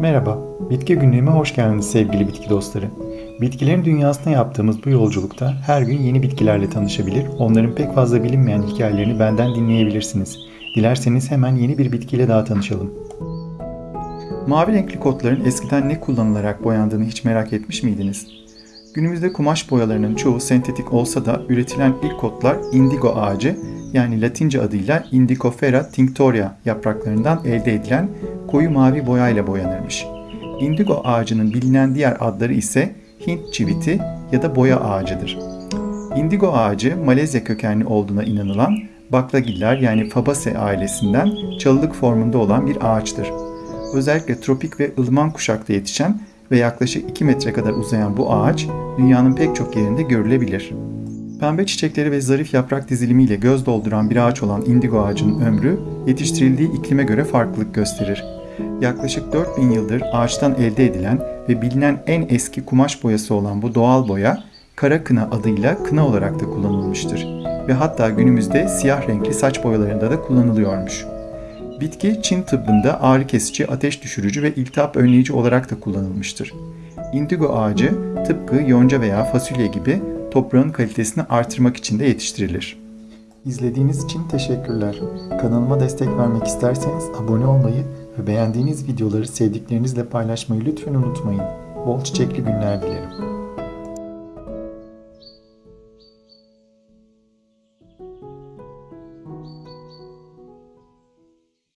Merhaba, Bitki Günlüğü'me hoş geldiniz sevgili bitki dostları. Bitkilerin dünyasına yaptığımız bu yolculukta her gün yeni bitkilerle tanışabilir, onların pek fazla bilinmeyen hikayelerini benden dinleyebilirsiniz. Dilerseniz hemen yeni bir bitkiyle daha tanışalım. Mavi renkli kotların eskiden ne kullanılarak boyandığını hiç merak etmiş miydiniz? Günümüzde kumaş boyalarının çoğu sentetik olsa da üretilen ilk kotlar indigo ağacı yani Latince adıyla Indigofera tinctoria yapraklarından elde edilen koyu mavi boyayla boyanırmış. Indigo ağacının bilinen diğer adları ise Hint çiviti ya da boya ağacıdır. Indigo ağacı Malezya kökenli olduğuna inanılan baklagiller yani Fabaceae ailesinden çalılık formunda olan bir ağaçtır. Özellikle tropik ve ılıman kuşakta yetişen ve yaklaşık 2 metre kadar uzayan bu ağaç dünyanın pek çok yerinde görülebilir. Pembe çiçekleri ve zarif yaprak dizilimiyle göz dolduran bir ağaç olan indigo ağacının ömrü yetiştirildiği iklime göre farklılık gösterir. Yaklaşık 4000 yıldır ağaçtan elde edilen ve bilinen en eski kumaş boyası olan bu doğal boya kara kına adıyla kına olarak da kullanılmıştır ve hatta günümüzde siyah renkli saç boyalarında da kullanılıyormuş. Bitki Çin tıbbında ağrı kesici, ateş düşürücü ve iltihap önleyici olarak da kullanılmıştır. Indigo ağacı tıpkı yonca veya fasulye gibi toprağın kalitesini artırmak için de yetiştirilir. İzlediğiniz için teşekkürler. Kanalıma destek vermek isterseniz abone olmayı ve beğendiğiniz videoları sevdiklerinizle paylaşmayı lütfen unutmayın. Bol çiçekli günler dilerim.